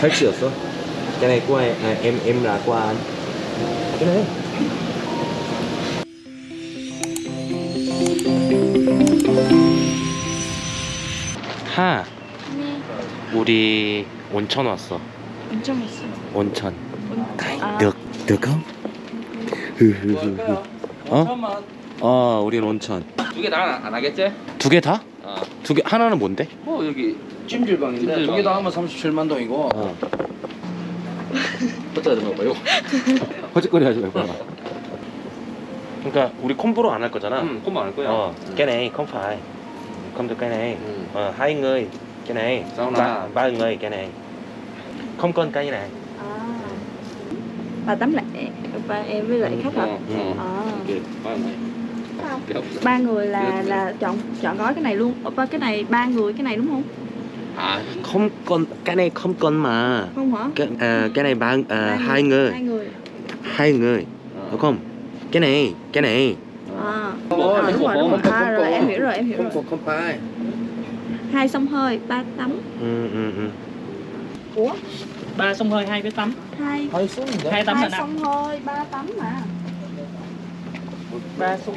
팔찌였어? cái này của em, à, em em là của anh cái này 하 네. 우리 온천 왔어. 온천 아. được được không 흐흐흐흐 어? 어 우린 온천 두 개 다 안 하겠지? 두 개 다? 어. 두 개 하나는 뭔데? 뭐 여기 찜질방인데 찜질방. 두 개 다 하면 37만 동이고 어 어쩌다 좀 봐요. 허짓거리 하지 말고 봐봐 그러니까 우리 콤보로 안 할 거잖아 응, 그만 할 거야. ờ cái này không phải không được cái này 응. ờ, hai người cái này Sao ba, nào? ba người cái này không cần cái này À. Bà tắm lẹ, ba em với lại khách hả? 어, 어. À. 이렇게 봐, 봐. Không. 이렇게 하고. Ba người là là chọn chọn gói cái này luôn. Ờ, ba cái này ba người cái này đúng không? 아, không cần cái này không cần mà Không hả? cái à, cái này ba à, Ba hai người Hai người. hai người 어. đúng không cái này cái này À. Ủa, à mấy đúng hộp rồi, đúng bông, rồi. À, hộp rồi bông. em hiểu rồi, em hiểu không rồi. không không phải Hai sông hơi, ba tắm. ừ, ừ, ừ. Ủa? ba sông hơi hai với tắm Hai hai xuống hai tắm là hai năm sông hơi, ba tắm mà. ba sông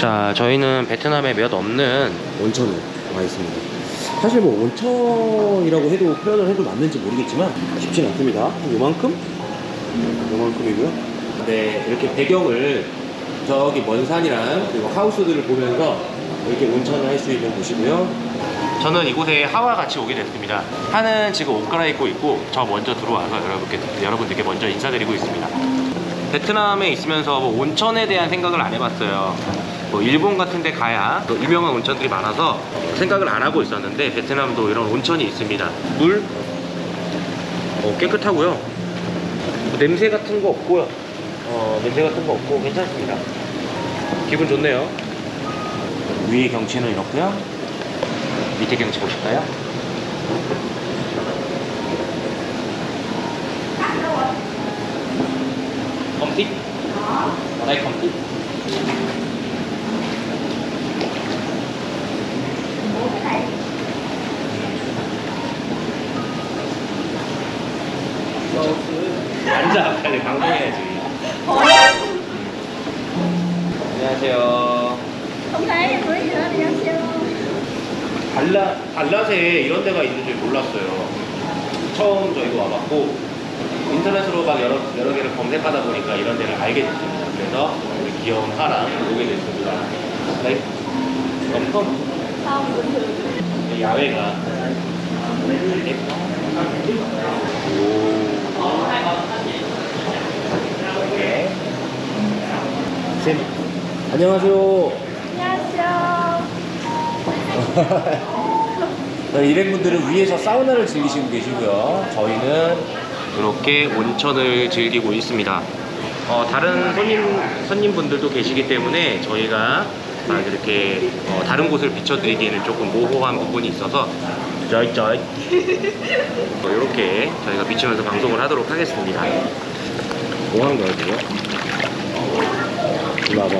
자 저희는 베트남에 몇 없는 온천에 와 있습니다 사실 뭐 온천이라고 해도 표현을 해도 맞는지 모르겠지만 쉽진 않습니다. 한 요만큼? 요만큼이고요. 네 이렇게 배경을 저기 먼 산이랑 그리고 하우스들을 보면서 이렇게 온천을 할 수 있는 곳이고요. 저는 이곳에 하와 같이 오게 됐습니다. 하는 지금 옷 갈아입고 있고 저 먼저 들어와서 여러분께, 여러분들께 먼저 인사드리고 있습니다. 베트남에 있으면서 뭐 온천에 대한 생각을 안 해봤어요. 뭐 일본 같은 데 가야 또 유명한 온천들이 많아서 생각을 안 하고 있었는데 베트남도 이런 온천이 있습니다. 물 어, 깨끗하고요. 뭐 냄새 같은 거 없고요. 어, 냄새 같은 거 없고 괜찮습니다. 기분 좋네요. 위의 경치는 이렇고요. 밑에 경치 보실까요? đây không thích 발라, 발랏에 이런 데가 있는 줄 몰랐어요 처음 저희도 와봤고 인터넷으로 막 여러, 여러 개를 검색하다 보니까 이런 데를 알게 됐습니다 그래서 우리 귀여운 하랑 오게 됐습니다 네 엄청. 야외가 네. 오 안녕하세요 안녕하세요. 일행분들은 위에서 사우나를 즐기시고 계시고요. 저희는 이렇게 온천을 즐기고 있습니다. 어, 다른 손님 손님분들도 계시기 때문에 저희가 막 이렇게 어, 다른 곳을 비춰드리기에는 조금 모호한 부분이 있어서 쩌이쩌이 어, 이렇게 저희가 비추면서 방송을 하도록 하겠습니다. 뭐 하는 거야 지금? 일로 와봐.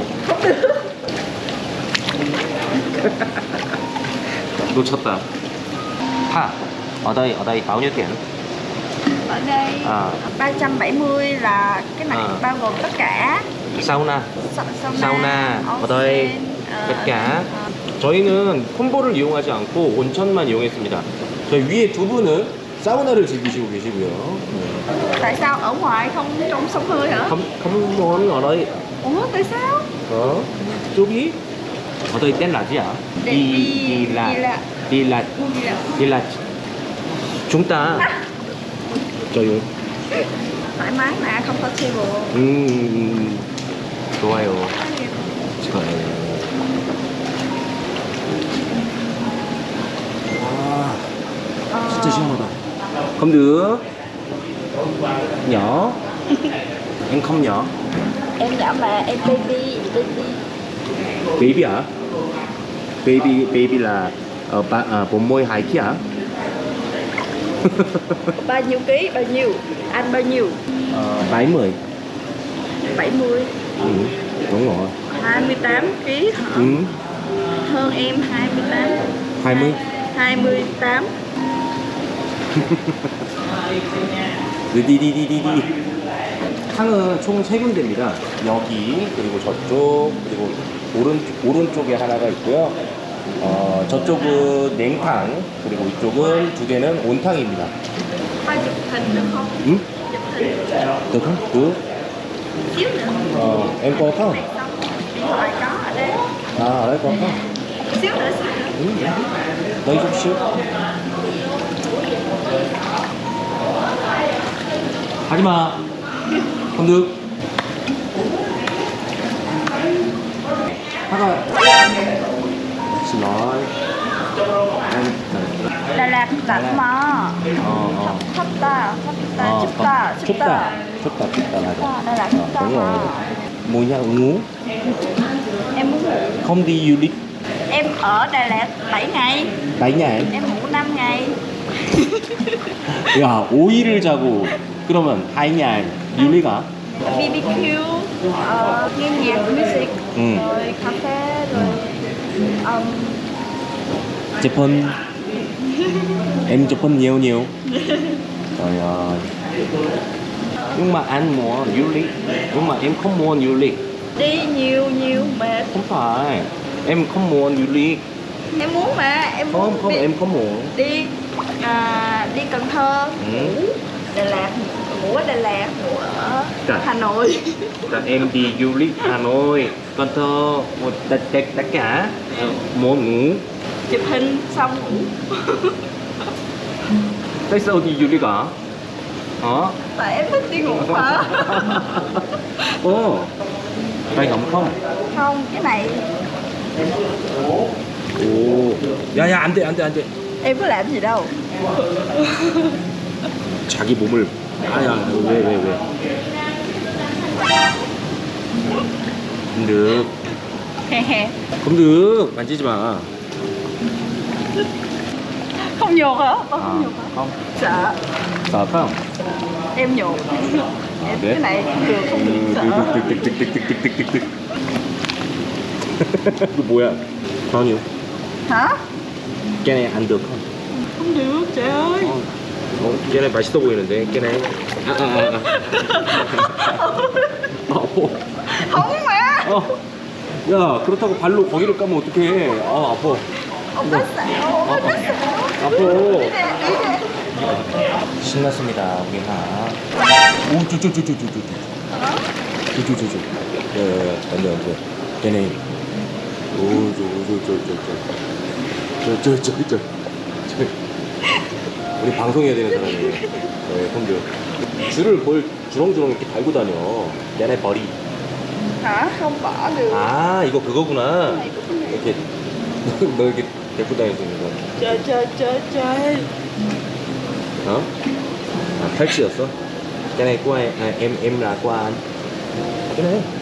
놓쳤다. Ha, ở đây ở đây bao nhiêu tiền? Ở đây À, 370 là cái này À. bao gồm tất cả 사우나. sa- sauna, 사우나. ở đây tất cả. 저희는 콤보를 이용하지 않고 온천만 이용했습니다. 저희 위에 두 분은 사우나를 즐기시고 계시고요. 네. Tại sao ở ngoài không trong sông hơi hả? không không muốn ở đây. Ủa tại sao? Ở tên là gì ạ? Đi- Đi đi- đi là đi là- đi là Gì là đi là chúng ta. 저요. thoải mái mà comfortable. 음, 좋아요. 좋아요. 아, Ờ, 진짜 시원하다. Không được. Nhỏ. em không nhỏ. em nhỏ mà em baby baby Baby hả? Baby, baby là ờ, ba, à, bộ môi hai kia hả? bao nhiêu ký bao nhiêu anh bao nhiêu Ờ, 70. 70 Ừ, đúng rồi. 28 ký hả Ừ, hơn em 28 20. 28 느디디디디디. 탕은 총 세 군데입니다. 여기 그리고 저쪽 그리고 오른 오른쪽에 하나가 있고요. 어, 저쪽은 냉탕 그리고 이쪽은 두 개는 온탕입니다. 응? 탕 그? 어, em có không? À, ở đây có không? Ừ. Đây chút xíu. Haji ma. Không được. Haji. xin lỗi. Em Đà Lạt đặt mà. ờ ờ. Thấp ta, thấp ta, Ờ, chụp ta, chụp 춥다. ta. 춥다. 춥다 맞아. Đà Lạt Ờ, chụp ta đúng rồi. mà. 뭐냐, ngủ. Em muốn ngủ. Không đi du lịch. Em ở Đà Lạt 7 ngày. tại nhà em. Em ngủ 5 ngày. 야, 5일을 자고 그러면 하이냐 유리가? BBQ, ờ, nghe nhạc music, Ừ. rồi cà phê, rồi um, Japan Em Japan nhiều nhiều. Trời ơi. Nhưng mà anh muốn du lịch. Nhưng mà em không muốn du lịch. Đi nhiều nhiều mệt. Không phải. Em không muốn du lịch. Em muốn mà, em muốn Không, không, đi, em không muốn. Đi à, đi Cần Thơ, Ừ. Đà Lạt, ngủ ở Đà Lạt, ngủ ở Trời. Hà Nội. Là em đi du lịch Hà Nội Cần Thơ một tất, tất, tất cả Muốn ngủ Chụp hình xong ngủ. Tại sao đi du lịch hả? Hả? Tại em thích đi ngủ mà. Ồ Tay ngậm không? Không, cái này 오, 야야 안돼 안돼 안돼. em có làm gì đâu. 자기 몸을 아야 왜 왜 왜? 금득. 금득 만지지 마. không nhột hả? Con không nhột hả? Không. Sợ. Sợ phải không? Em nhột. Em cái này được không được sợ. Cái 뭐야? Bao nhiêu? Hả? Cái này ăn được không? Không được, trời ơi. 어, 걔네 맛있어 보이는데 걔네 아, 아, 아. 아파 정말? 어. 야 그렇다고 발로 거기를 까면 어떡해 아 아파 엄마어요 엄마어요 아파 신났습니다 우리가 오쭈쭈쭈쭈쭈쭈 쭈쭈쭈쭈 야야야 안돼 안돼 걔네 오쭈쭈쭈쭈쭈 쩔쩔쩔쩔 우리 방송해야 되는 사람이에요 네 형들 줄을 뭘 주렁주렁 이렇게 달고 다녀 얘네 버리 Hả? Không bỏ được. 아 이거 그거구나 được. 이렇게 너 이렇게 데리고 있는 거 trời. 어? 아, 팔찌였어? 걔네 꼬아, 아, anh. cái này